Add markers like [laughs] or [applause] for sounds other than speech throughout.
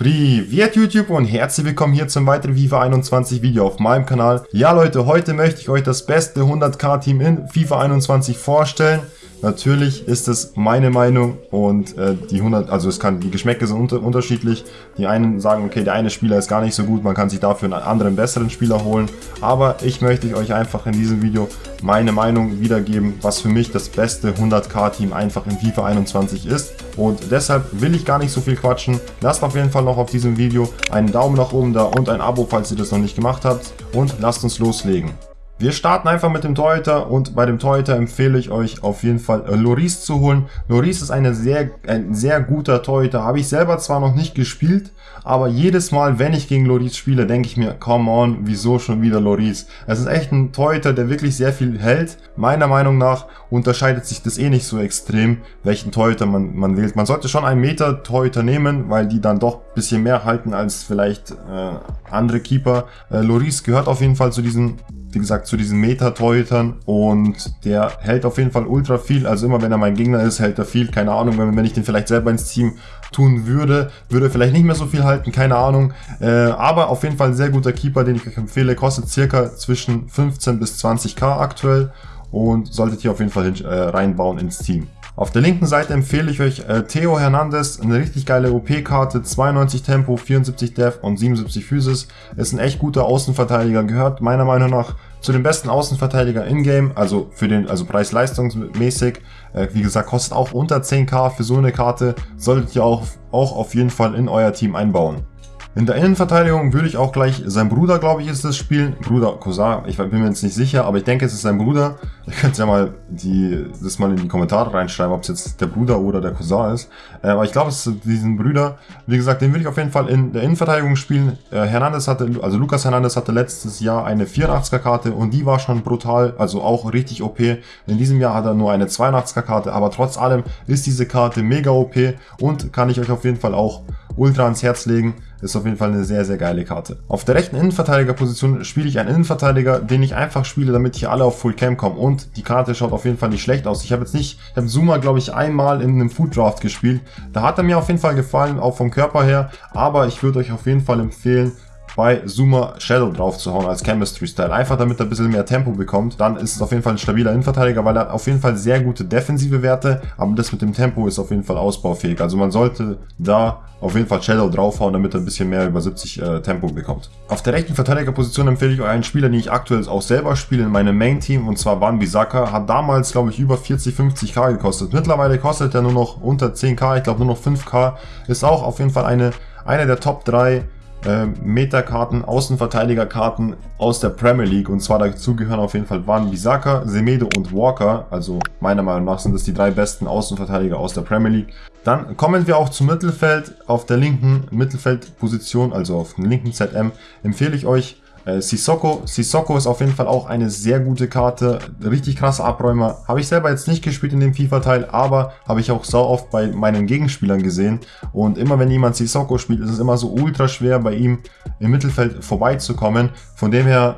Privet YouTube und herzlich willkommen hier zum weiteren FIFA 21 Video auf meinem Kanal. Ja Leute, heute möchte ich euch das beste 100k Team in FIFA 21 vorstellen. Natürlich ist es meine Meinung und äh, die 100, also es kann, die Geschmäcke sind unter, unterschiedlich. Die einen sagen, okay, der eine Spieler ist gar nicht so gut, man kann sich dafür einen anderen, besseren Spieler holen. Aber ich möchte euch einfach in diesem Video meine Meinung wiedergeben, was für mich das beste 100k-Team einfach in FIFA 21 ist. Und deshalb will ich gar nicht so viel quatschen. Lasst auf jeden Fall noch auf diesem Video einen Daumen nach oben da und ein Abo, falls ihr das noch nicht gemacht habt. Und lasst uns loslegen. Wir starten einfach mit dem Torhüter und bei dem Torhüter empfehle ich euch auf jeden Fall äh, Loris zu holen. Loris ist eine sehr, ein sehr guter Torhüter. Habe ich selber zwar noch nicht gespielt, aber jedes Mal, wenn ich gegen Loris spiele, denke ich mir, come on, wieso schon wieder Loris? Es ist echt ein Torhüter, der wirklich sehr viel hält. Meiner Meinung nach unterscheidet sich das eh nicht so extrem, welchen Torhüter man, man wählt. Man sollte schon einen Meter Torhüter nehmen, weil die dann doch ein bisschen mehr halten als vielleicht äh, andere Keeper. Äh, Loris gehört auf jeden Fall zu diesen wie gesagt, zu diesen Meta-Torhütern und der hält auf jeden Fall ultra viel. Also immer wenn er mein Gegner ist, hält er viel. Keine Ahnung, wenn, wenn ich den vielleicht selber ins Team tun würde, würde er vielleicht nicht mehr so viel halten, keine Ahnung. Äh, aber auf jeden Fall ein sehr guter Keeper, den ich euch empfehle. Kostet circa zwischen 15 bis 20k aktuell und solltet ihr auf jeden Fall hin, äh, reinbauen ins Team. Auf der linken Seite empfehle ich euch äh, Theo Hernandez, eine richtig geile OP-Karte, 92 Tempo, 74 Def und 77 Physis. Ist ein echt guter Außenverteidiger, gehört meiner Meinung nach zu den besten Außenverteidiger in-game, also für den, also preis-leistungsmäßig. Äh, wie gesagt, kostet auch unter 10k für so eine Karte, solltet ihr auch, auch auf jeden Fall in euer Team einbauen. In der Innenverteidigung würde ich auch gleich sein Bruder, glaube ich, ist das spielen. Bruder Cousin, ich bin mir jetzt nicht sicher, aber ich denke, es ist sein Bruder. Ihr könnt ja mal die, das mal in die Kommentare reinschreiben, ob es jetzt der Bruder oder der Cousin ist. Äh, aber ich glaube, es ist diesen Brüder. Wie gesagt, den würde ich auf jeden Fall in der Innenverteidigung spielen. Äh, Hernandez hatte, also Lukas Hernandez hatte letztes Jahr eine 84er Karte und die war schon brutal, also auch richtig OP. In diesem Jahr hat er nur eine 82er Karte, aber trotz allem ist diese Karte mega OP und kann ich euch auf jeden Fall auch ultra ans Herz legen. Ist auf jeden Fall eine sehr, sehr geile Karte. Auf der rechten Innenverteidigerposition spiele ich einen Innenverteidiger, den ich einfach spiele, damit hier alle auf Full Cam kommen. Und die Karte schaut auf jeden Fall nicht schlecht aus. Ich habe jetzt nicht, ich habe Zuma, glaube ich, einmal in einem Food Draft gespielt. Da hat er mir auf jeden Fall gefallen, auch vom Körper her. Aber ich würde euch auf jeden Fall empfehlen, bei Zuma Shadow drauf zu hauen als Chemistry Style. Einfach damit er ein bisschen mehr Tempo bekommt. Dann ist es auf jeden Fall ein stabiler Innenverteidiger, weil er hat auf jeden Fall sehr gute defensive Werte, aber das mit dem Tempo ist auf jeden Fall ausbaufähig. Also man sollte da auf jeden Fall Shadow draufhauen, damit er ein bisschen mehr über 70 äh, Tempo bekommt. Auf der rechten Verteidigerposition empfehle ich euch einen Spieler, den ich aktuell auch selber spiele in meinem Main-Team, und zwar Van Bissaka. Hat damals, glaube ich, über 40, 50k gekostet. Mittlerweile kostet er nur noch unter 10k, ich glaube nur noch 5k. Ist auch auf jeden Fall eine, eine der Top 3 äh, Metakarten, Außenverteidigerkarten aus der Premier League. Und zwar dazu gehören auf jeden Fall Van Bissaka, Semedo und Walker. Also meiner Meinung nach sind das die drei besten Außenverteidiger aus der Premier League. Dann kommen wir auch zum Mittelfeld. Auf der linken Mittelfeldposition, also auf dem linken ZM, empfehle ich euch äh, Sissoko. Sissoko ist auf jeden Fall auch eine sehr gute Karte. Richtig krasser Abräumer. Habe ich selber jetzt nicht gespielt in dem FIFA-Teil, aber habe ich auch sau oft bei meinen Gegenspielern gesehen. Und immer wenn jemand Sissoko spielt, ist es immer so ultra schwer bei ihm im Mittelfeld vorbeizukommen. Von dem her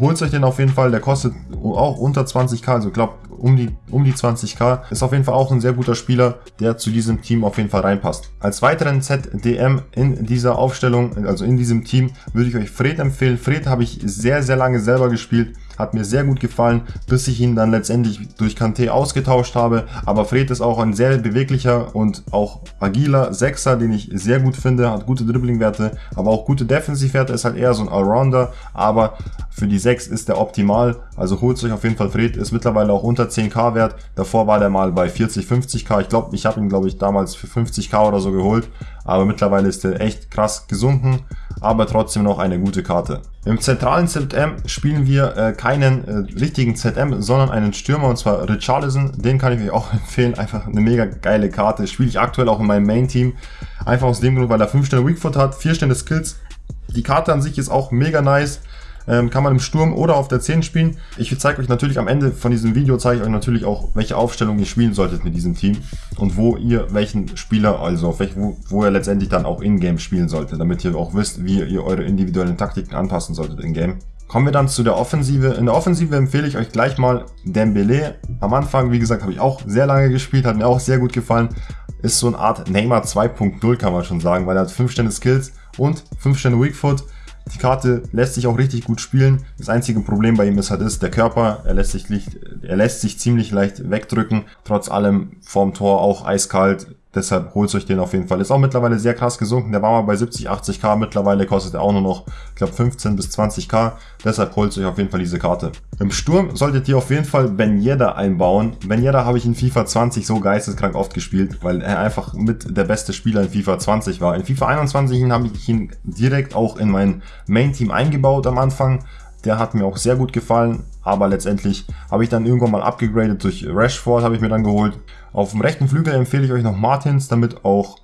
holt euch den auf jeden Fall, der kostet auch unter 20k, also ich glaube um die, um die 20k. Ist auf jeden Fall auch ein sehr guter Spieler, der zu diesem Team auf jeden Fall reinpasst. Als weiteren ZDM in dieser Aufstellung, also in diesem Team, würde ich euch Fred empfehlen. Fred habe ich sehr, sehr lange selber gespielt hat mir sehr gut gefallen, bis ich ihn dann letztendlich durch Kante ausgetauscht habe. Aber Fred ist auch ein sehr beweglicher und auch agiler Sechser, den ich sehr gut finde. Hat gute Dribblingwerte, aber auch gute Defensivwerte. Ist halt eher so ein Allrounder. Aber für die 6 ist der optimal. Also holt euch auf jeden Fall Fred. Ist mittlerweile auch unter 10k wert. Davor war der mal bei 40, 50k. Ich glaube, ich habe ihn, glaube ich, damals für 50k oder so geholt. Aber mittlerweile ist der echt krass gesunken aber trotzdem noch eine gute Karte. Im zentralen ZM spielen wir äh, keinen äh, richtigen ZM, sondern einen Stürmer und zwar Richarlison. Den kann ich euch auch [laughs] empfehlen. Einfach eine mega geile Karte. Spiele ich aktuell auch in meinem Main-Team. Einfach aus dem Grund, weil er 5 Sterne Weakfoot hat, 4 Sterne Skills. Die Karte an sich ist auch mega nice. Ähm, kann man im Sturm oder auf der 10 spielen. Ich zeige euch natürlich am Ende von diesem Video, zeige ich euch natürlich auch, welche Aufstellung ihr spielen solltet mit diesem Team und wo ihr welchen Spieler, also auf welch, wo, wo ihr letztendlich dann auch in-game spielen solltet, damit ihr auch wisst, wie ihr eure individuellen Taktiken anpassen solltet in-game. Kommen wir dann zu der Offensive. In der Offensive empfehle ich euch gleich mal Dembele. Am Anfang, wie gesagt, habe ich auch sehr lange gespielt, hat mir auch sehr gut gefallen. Ist so eine Art Neymar 2.0 kann man schon sagen, weil er hat 5 Sterne Skills und 5 Sterne Weakfoot. Die Karte lässt sich auch richtig gut spielen. Das einzige Problem bei ihm ist halt ist, der Körper, er lässt sich, er lässt sich ziemlich leicht wegdrücken. Trotz allem vorm Tor auch eiskalt. Deshalb holt euch den auf jeden Fall. Ist auch mittlerweile sehr krass gesunken. Der war mal bei 70, 80k. Mittlerweile kostet er auch nur noch, ich glaube, 15 bis 20k. Deshalb holt euch auf jeden Fall diese Karte. Im Sturm solltet ihr auf jeden Fall Ben Yedda einbauen. Ben Yedda habe ich in FIFA 20 so geisteskrank oft gespielt, weil er einfach mit der beste Spieler in FIFA 20 war. In FIFA 21 habe ich ihn direkt auch in mein Main-Team eingebaut am Anfang. Der hat mir auch sehr gut gefallen, aber letztendlich habe ich dann irgendwann mal abgegradet durch Rashford, habe ich mir dann geholt. Auf dem rechten Flügel empfehle ich euch noch Martins, damit auch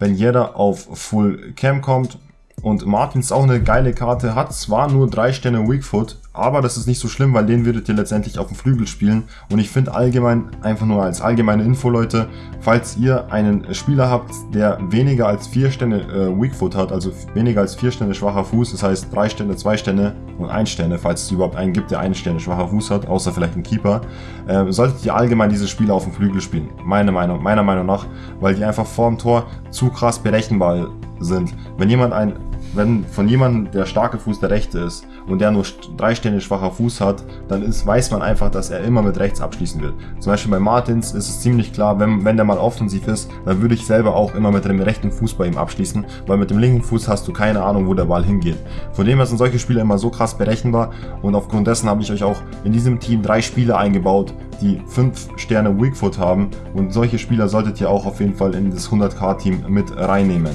wenn jeder auf Full Cam kommt. Und Martins ist auch eine geile Karte, hat zwar nur 3 Sterne Weakfoot, aber das ist nicht so schlimm, weil den würdet ihr letztendlich auf dem Flügel spielen. Und ich finde allgemein, einfach nur als allgemeine Info, Leute, falls ihr einen Spieler habt, der weniger als 4 Sterne äh, Weakfoot hat, also weniger als 4 Sterne schwacher Fuß, das heißt 3 Sterne, 2 Sterne und 1 Sterne, falls es überhaupt einen gibt, der 1 Sterne schwacher Fuß hat, außer vielleicht ein Keeper, äh, solltet ihr allgemein diese Spieler auf dem Flügel spielen. Meine Meinung, meiner Meinung nach, weil die einfach vorm Tor zu krass berechenbar sind. Wenn jemand ein wenn von jemandem der starke Fuß der rechte ist und der nur drei Sterne schwacher Fuß hat, dann ist, weiß man einfach, dass er immer mit rechts abschließen wird. Zum Beispiel bei Martins ist es ziemlich klar, wenn, wenn der mal offensiv ist, dann würde ich selber auch immer mit dem rechten Fuß bei ihm abschließen, weil mit dem linken Fuß hast du keine Ahnung, wo der Ball hingeht. Von dem her sind solche Spieler immer so krass berechenbar und aufgrund dessen habe ich euch auch in diesem Team drei Spieler eingebaut, die 5 Sterne Weakfoot haben und solche Spieler solltet ihr auch auf jeden Fall in das 100k Team mit reinnehmen.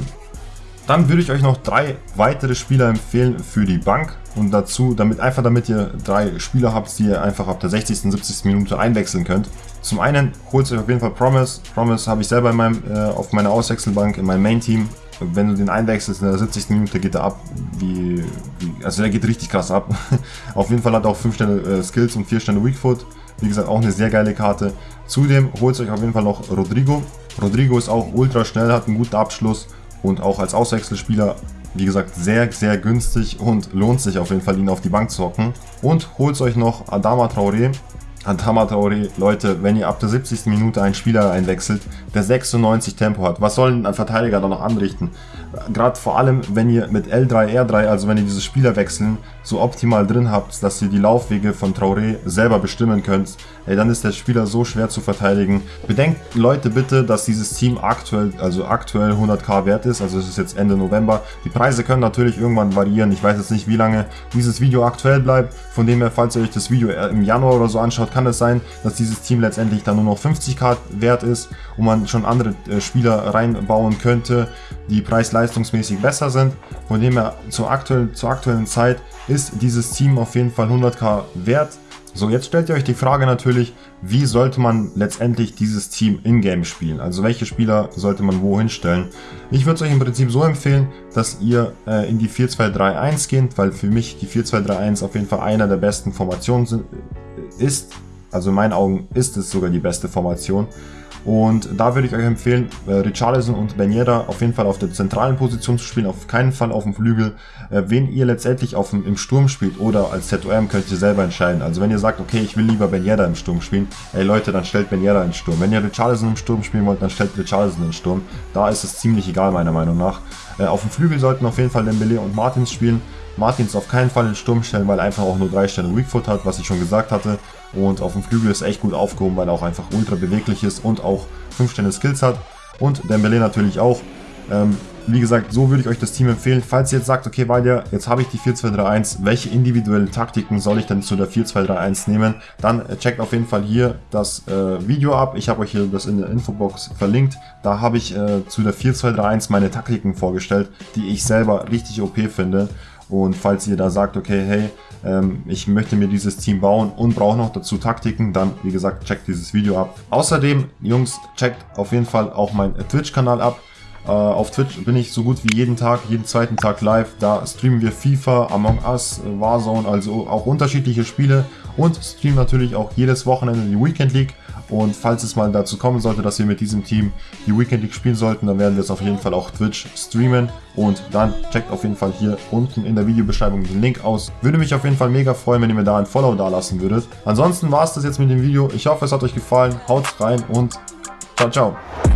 Dann würde ich euch noch drei weitere Spieler empfehlen für die Bank und dazu, damit einfach damit ihr drei Spieler habt, die ihr einfach ab der 60. 70. Minute einwechseln könnt. Zum einen holt euch auf jeden Fall Promise. Promise habe ich selber in meinem, äh, auf meiner Auswechselbank in meinem Main-Team. Wenn du den einwechselst in der 70. Minute geht er ab, wie, wie also der geht richtig krass ab. [laughs] auf jeden Fall hat er auch 5 Sterne äh, Skills und 4 Sterne Weakfoot. Wie gesagt, auch eine sehr geile Karte. Zudem holt euch auf jeden Fall noch Rodrigo. Rodrigo ist auch ultra schnell, hat einen guten Abschluss und auch als Auswechselspieler, wie gesagt, sehr, sehr günstig und lohnt sich auf jeden Fall, ihn auf die Bank zu hocken. Und holt euch noch Adama Traoré. Adama Traoré, Leute, wenn ihr ab der 70. Minute einen Spieler einwechselt, der 96 Tempo hat, was soll ein Verteidiger da noch anrichten? Gerade vor allem, wenn ihr mit L3, R3, also wenn ihr diese Spieler wechseln, so optimal drin habt, dass ihr die Laufwege von Traoré selber bestimmen könnt, ey, dann ist der Spieler so schwer zu verteidigen. Bedenkt Leute bitte, dass dieses Team aktuell, also aktuell 100k wert ist, also es ist jetzt Ende November. Die Preise können natürlich irgendwann variieren, ich weiß jetzt nicht, wie lange dieses Video aktuell bleibt. Von dem her, falls ihr euch das Video im Januar oder so anschaut, kann es sein, dass dieses Team letztendlich dann nur noch 50k wert ist und man schon andere äh, Spieler reinbauen könnte, die preis-leistungsmäßig besser sind. Von dem her, zur aktuellen, zur aktuellen Zeit ist dieses Team auf jeden Fall 100k wert. So, jetzt stellt ihr euch die Frage natürlich, wie sollte man letztendlich dieses Team in-game spielen? Also welche Spieler sollte man wohin stellen? Ich würde es euch im Prinzip so empfehlen, dass ihr äh, in die 4-2-3-1 geht, weil für mich die 4-2-3-1 auf jeden Fall einer der besten Formationen sind, ist. Also in meinen Augen ist es sogar die beste Formation. Und da würde ich euch empfehlen, äh, Richarlison und Ben Yedda auf jeden Fall auf der zentralen Position zu spielen, auf keinen Fall auf dem Flügel. Äh, wen ihr letztendlich auf dem, im Sturm spielt oder als ZOM könnt ihr selber entscheiden. Also wenn ihr sagt, okay, ich will lieber Ben Yedda im Sturm spielen, ey Leute, dann stellt Ben Yedda in Sturm. Wenn ihr Richarlison im Sturm spielen wollt, dann stellt Richarlison in Sturm. Da ist es ziemlich egal, meiner Meinung nach. Äh, auf dem Flügel sollten auf jeden Fall Dembele und Martins spielen. Martins auf keinen Fall in Sturm stellen, weil er einfach auch nur 3 Sterne Weakfoot hat, was ich schon gesagt hatte. Und auf dem Flügel ist echt gut aufgehoben, weil er auch einfach ultra beweglich ist und auch 5 Sterne Skills hat. Und Dembele natürlich auch. Ähm, wie gesagt, so würde ich euch das Team empfehlen. Falls ihr jetzt sagt, okay, Valdia, jetzt habe ich die 4-2-3-1, welche individuellen Taktiken soll ich denn zu der 4-2-3-1 nehmen? Dann äh, checkt auf jeden Fall hier das äh, Video ab. Ich habe euch hier das in der Infobox verlinkt. Da habe ich äh, zu der 4-2-3-1 meine Taktiken vorgestellt, die ich selber richtig OP finde. Und falls ihr da sagt, okay, hey, ähm, ich möchte mir dieses Team bauen und brauche noch dazu Taktiken, dann wie gesagt, checkt dieses Video ab. Außerdem, Jungs, checkt auf jeden Fall auch meinen Twitch-Kanal ab. Uh, auf Twitch bin ich so gut wie jeden Tag, jeden zweiten Tag live. Da streamen wir FIFA, Among Us, Warzone, also auch unterschiedliche Spiele und streamen natürlich auch jedes Wochenende die Weekend League. Und falls es mal dazu kommen sollte, dass wir mit diesem Team die Weekend League spielen sollten, dann werden wir es auf jeden Fall auch Twitch streamen. Und dann checkt auf jeden Fall hier unten in der Videobeschreibung den Link aus. Würde mich auf jeden Fall mega freuen, wenn ihr mir da ein Follow da lassen würdet. Ansonsten war es das jetzt mit dem Video. Ich hoffe, es hat euch gefallen. Haut rein und ciao, ciao.